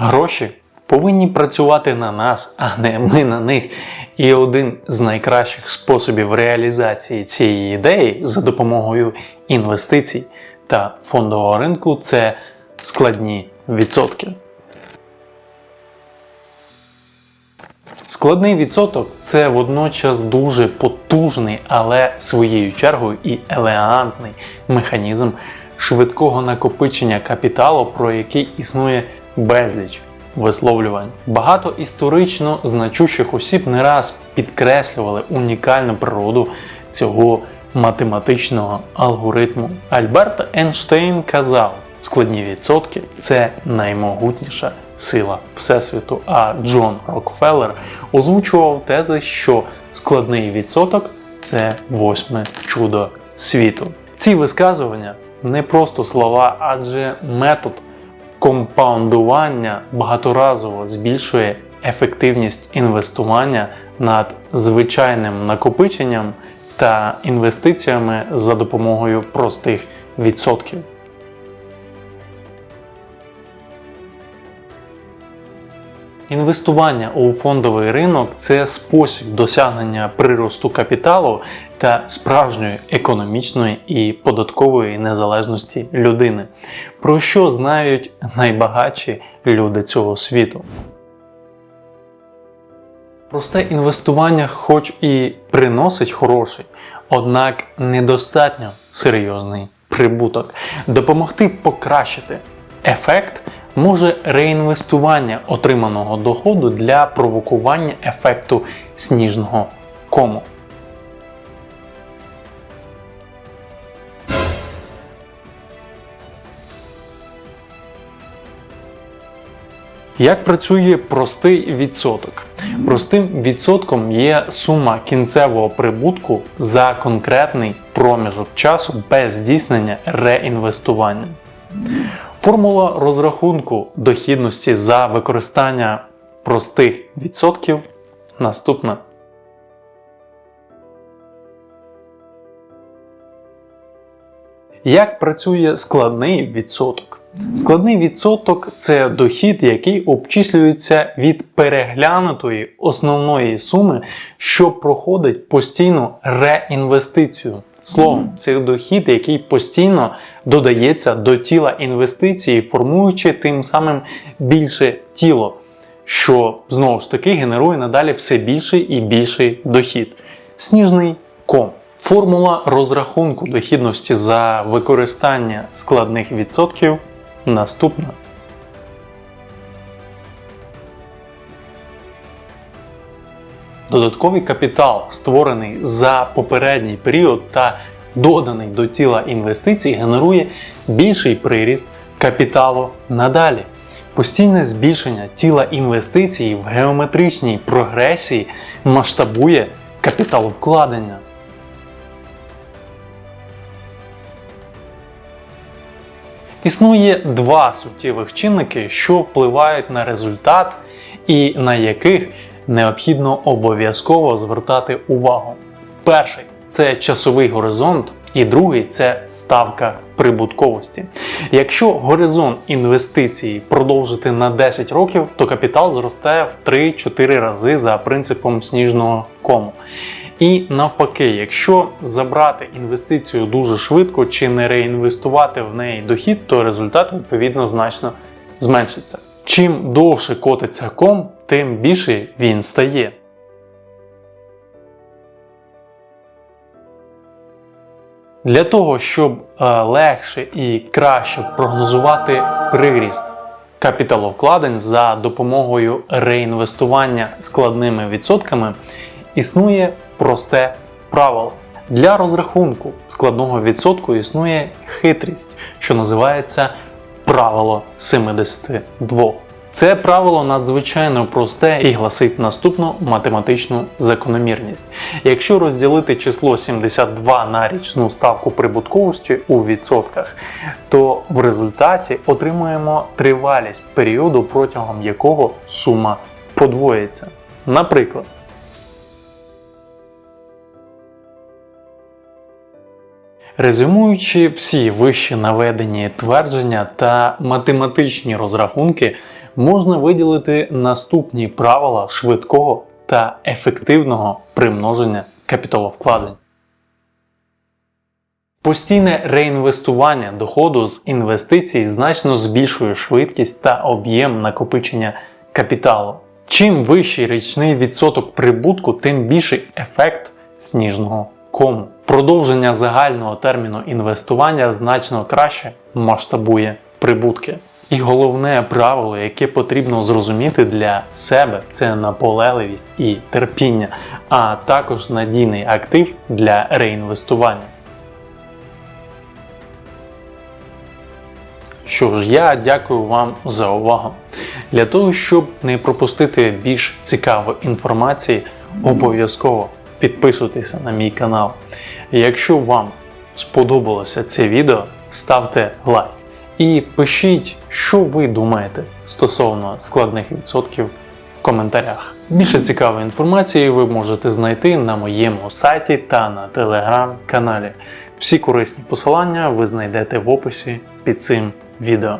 Гроші повинні працювати на нас, а не ми на них. І один з найкращих способів реалізації цієї ідеї за допомогою інвестицій та фондового ринку це складні відсотки. Складний відсоток це водночас дуже потужний, але своєю чергою і елегантний механізм швидкого накопичення капіталу, про який існує безліч висловлювань. Багато історично значущих осіб не раз підкреслювали унікальну природу цього математичного алгоритму. Альберт Ейнштейн казав, складні відсотки це наймогутніша сила Всесвіту. А Джон Рокфеллер озвучував тези, що складний відсоток це восьме чудо світу. Ці висказування не просто слова, адже метод компаундування багаторазово збільшує ефективність інвестування над звичайним накопиченням та інвестиціями за допомогою простих відсотків. Інвестування у фондовий ринок це спосіб досягнення приросту капіталу та справжньої економічної і податкової незалежності людини, про що знають найбагатші люди цього світу. Просте інвестування, хоч і приносить хороший, однак недостатньо серйозний прибуток. Допомогти покращити ефект може реінвестування отриманого доходу для провокування ефекту сніжного кому. Як працює простий відсоток? Простим відсотком є сума кінцевого прибутку за конкретний проміжок часу без здійснення реінвестування. Формула розрахунку дохідності за використання простих відсотків наступна. Як працює складний відсоток? Складний відсоток це дохід, який обчислюється від переглянутої основної суми, що проходить постійну реінвестицію. Словом, це дохід, який постійно додається до тіла інвестиції, формуючи тим самим більше тіло, що знову ж таки генерує надалі все більший і більший дохід. Сніжний ком. Формула розрахунку дохідності за використання складних відсотків наступна. Додатковий капітал, створений за попередній період та доданий до тіла інвестицій, генерує більший приріст капіталу надалі. Постійне збільшення тіла інвестицій в геометричній прогресії масштабує капіталовкладення. Існує два суттєвих чинники, що впливають на результат і на яких необхідно обов'язково звертати увагу. Перший це часовий горизонт, і другий це ставка прибутковості. Якщо горизонт інвестицій продовжити на 10 років, то капітал зростає в 3-4 рази за принципом сніжного кому. І навпаки, якщо забрати інвестицію дуже швидко чи не реінвестувати в неї дохід, то результат відповідно значно зменшиться. Чим довше котиться ком, тим більше він стає. Для того, щоб е, легше і краще прогнозувати приріст капіталовкладень за допомогою реінвестування складними відсотками, існує просте правило. Для розрахунку складного відсотку існує хитрість, що називається правило 72. Це правило надзвичайно просте і гласить наступну математичну закономірність. Якщо розділити число 72 на річну ставку прибутковості у відсотках, то в результаті отримуємо тривалість періоду, протягом якого сума подвоїться. Наприклад, Резюмуючи всі вище наведені твердження та математичні розрахунки, можна виділити наступні правила швидкого та ефективного примноження капіталовкладень. Постійне реінвестування доходу з інвестицій значно збільшує швидкість та об'єм накопичення капіталу. Чим вищий річний відсоток прибутку, тим більший ефект сніжного кому. Продовження загального терміну інвестування значно краще масштабує прибутки. І головне правило, яке потрібно зрозуміти для себе, це наполегливість і терпіння, а також надійний актив для реінвестування. Що ж, я дякую вам за увагу. Для того, щоб не пропустити більш цікавої інформації, обов'язково підписуйтеся на мій канал. Якщо вам сподобалося це відео, ставте лайк і пишіть, що ви думаєте стосовно складних відсотків в коментарях. Більше цікавої інформації ви можете знайти на моєму сайті та на телеграм-каналі. Всі корисні посилання ви знайдете в описі під цим відео.